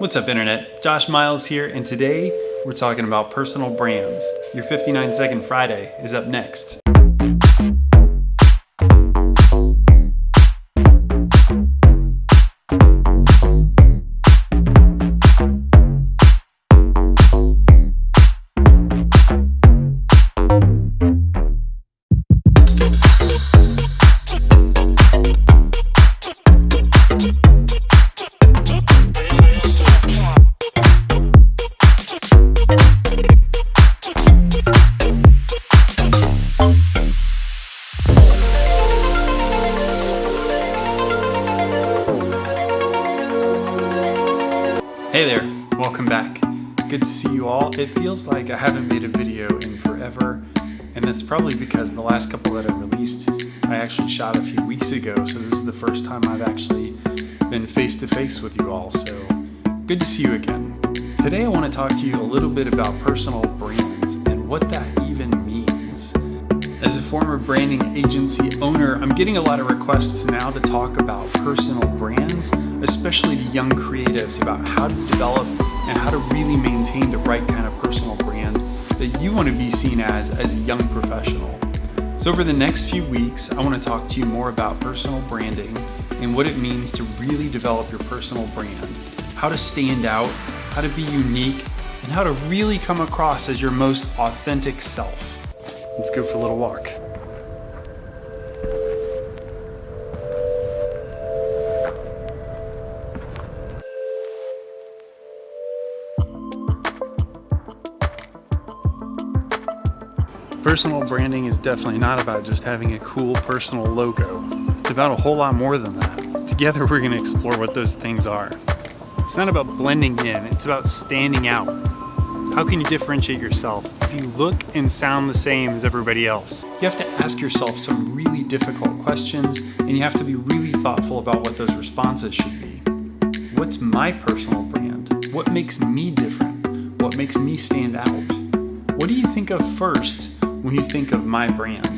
What's up internet? Josh Miles here and today we're talking about personal brands. Your 59 second Friday is up next. Hey there, welcome back. Good to see you all. It feels like I haven't made a video in forever, and that's probably because the last couple that I released, I actually shot a few weeks ago, so this is the first time I've actually been face to face with you all, so good to see you again. Today I want to talk to you a little bit about personal brands and what that. As a former branding agency owner, I'm getting a lot of requests now to talk about personal brands especially to young creatives about how to develop and how to really maintain the right kind of personal brand that you want to be seen as as a young professional. So over the next few weeks, I want to talk to you more about personal branding and what it means to really develop your personal brand, how to stand out, how to be unique, and how to really come across as your most authentic self. Let's go for a little walk. Personal branding is definitely not about just having a cool personal logo. It's about a whole lot more than that. Together we're going to explore what those things are. It's not about blending in, it's about standing out. How can you differentiate yourself if you look and sound the same as everybody else? You have to ask yourself some really difficult questions and you have to be really thoughtful about what those responses should be. What's my personal brand? What makes me different? What makes me stand out? What do you think of first when you think of my brand.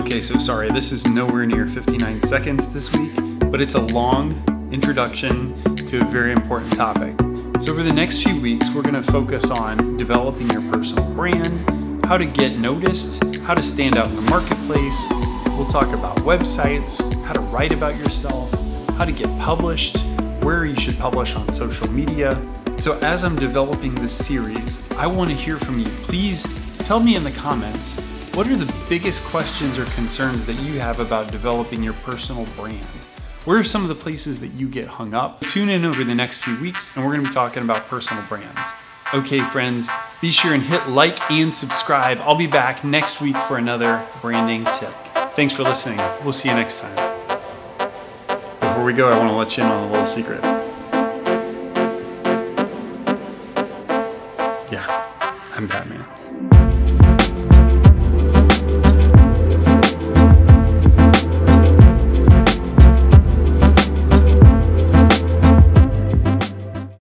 Okay, so sorry, this is nowhere near 59 seconds this week, but it's a long introduction to a very important topic. So over the next few weeks, we're gonna focus on developing your personal brand, how to get noticed, how to stand out in the marketplace. We'll talk about websites, how to write about yourself, how to get published, where you should publish on social media. So as I'm developing this series, I wanna hear from you. Please Tell me in the comments, what are the biggest questions or concerns that you have about developing your personal brand? Where are some of the places that you get hung up? Tune in over the next few weeks and we're gonna be talking about personal brands. Okay friends, be sure and hit like and subscribe. I'll be back next week for another branding tip. Thanks for listening. We'll see you next time. Before we go, I wanna let you in on a little secret. Yeah, I'm Batman.